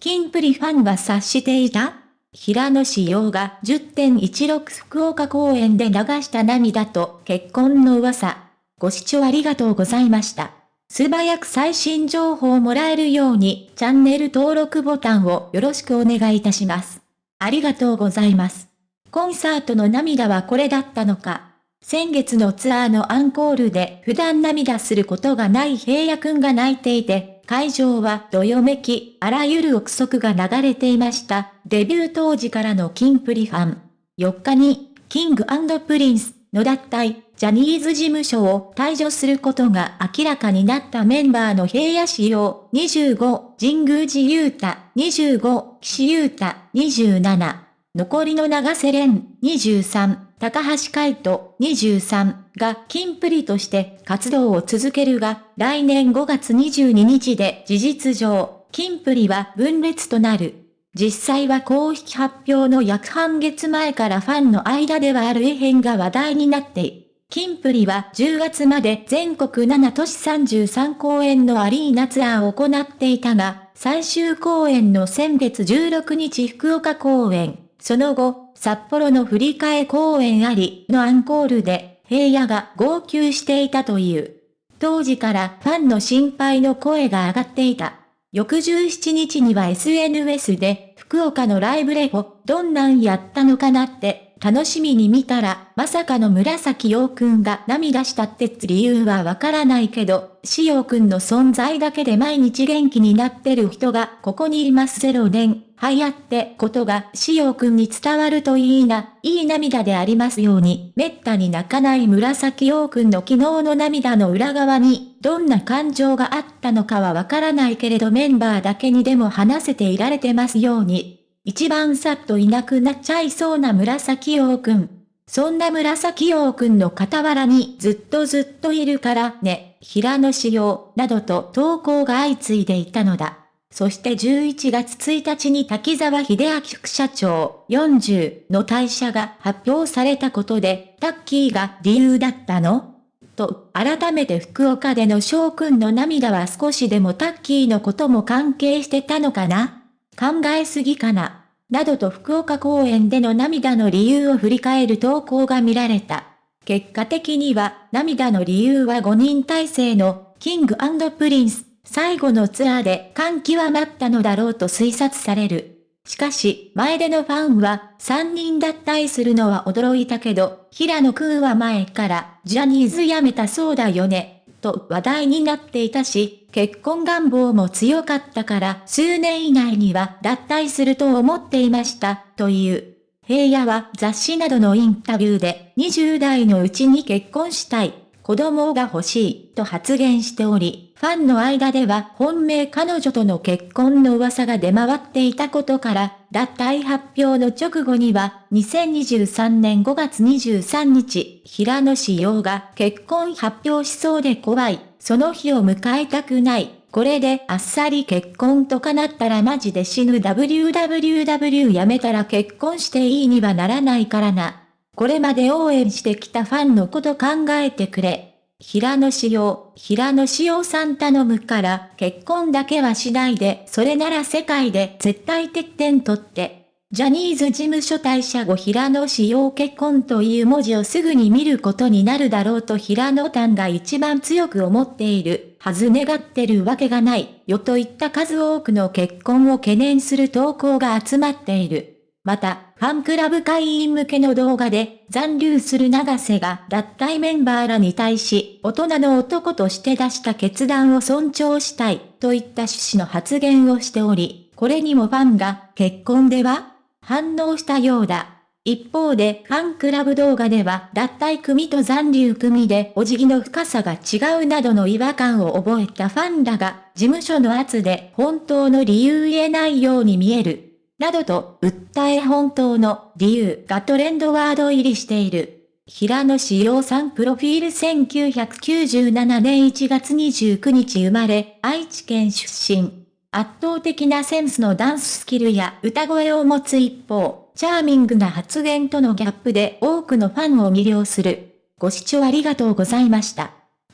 キンプリファンは察していた平野志陽が10.16福岡公演で流した涙と結婚の噂。ご視聴ありがとうございました。素早く最新情報をもらえるようにチャンネル登録ボタンをよろしくお願いいたします。ありがとうございます。コンサートの涙はこれだったのか。先月のツアーのアンコールで普段涙することがない平野くんが泣いていて、会場はどよめき、あらゆる憶測が流れていました。デビュー当時からのキンプリファン。4日に、キングプリンスの脱退、ジャニーズ事務所を退所することが明らかになったメンバーの平野紫耀25、神宮寺勇太25、岸優太27、残りの長瀬廉23、高橋海人23がキンプリとして活動を続けるが、来年5月22日で事実上、キンプリは分裂となる。実際は公式発表の約半月前からファンの間ではある異変が話題になっている。キンプリは10月まで全国7都市33公演のアリーナツアーを行っていたが、最終公演の先月16日福岡公演、その後、札幌の振り替え公演ありのアンコールで、平野が号泣していたという。当時からファンの心配の声が上がっていた。翌17日には SNS で、福岡のライブレポ、どんなんやったのかなって楽しみに見たら、まさかの紫陽くんが涙したって理由はわからないけど、しようくんの存在だけで毎日元気になってる人がここにいます0年、はやってことがしようくんに伝わるといいな、いい涙でありますように、めったに泣かない紫陽くんの昨日の涙の裏側に、どんな感情があったのかはわからないけれどメンバーだけにでも話せていられてますように。一番さっといなくなっちゃいそうな紫陽くん。そんな紫陽くんの傍らにずっとずっといるからね、平野仕様、などと投稿が相次いでいたのだ。そして11月1日に滝沢秀明副社長40の退社が発表されたことで、タッキーが理由だったの？と、改めて福岡での翔くんの涙は少しでもタッキーのことも関係してたのかな？考えすぎかな？などと福岡公演での涙の理由を振り返る投稿が見られた。結果的には、涙の理由は5人体制の、キングプリンス、最後のツアーで感極まったのだろうと推察される。しかし、前でのファンは、3人脱退するのは驚いたけど、平野くんは前から、ジャニーズ辞めたそうだよね。と話題になっていたし、結婚願望も強かったから数年以内には脱退すると思っていました、という。平野は雑誌などのインタビューで20代のうちに結婚したい、子供が欲しい、と発言しており、ファンの間では本命彼女との結婚の噂が出回っていたことから、脱退発表の直後には、2023年5月23日、平野志陽が結婚発表しそうで怖い、その日を迎えたくない。これであっさり結婚とかなったらマジで死ぬ WWW やめたら結婚していいにはならないからな。これまで応援してきたファンのこと考えてくれ。平野志陽、平野志陽さん頼むから、結婚だけはしないで、それなら世界で絶対欠点取って。ジャニーズ事務所退社後平野志陽結婚という文字をすぐに見ることになるだろうと平野丹が一番強く思っている、はず願ってるわけがない、よといった数多くの結婚を懸念する投稿が集まっている。また、ファンクラブ会員向けの動画で残留する長瀬が脱退メンバーらに対し、大人の男として出した決断を尊重したいといった趣旨の発言をしており、これにもファンが結婚では反応したようだ。一方で、ファンクラブ動画では、脱退組と残留組でお辞儀の深さが違うなどの違和感を覚えたファンらが、事務所の圧で本当の理由言えないように見える。などと訴え本当の理由がトレンドワード入りしている。平野志陽さんプロフィール1997年1月29日生まれ、愛知県出身。圧倒的なセンスのダンススキルや歌声を持つ一方、チャーミングな発言とのギャップで多くのファンを魅了する。ご視聴ありがとうございました。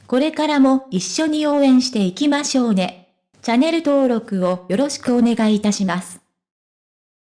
これからも一緒に応援していきましょうね。チャンネル登録をよろしくお願いいたします。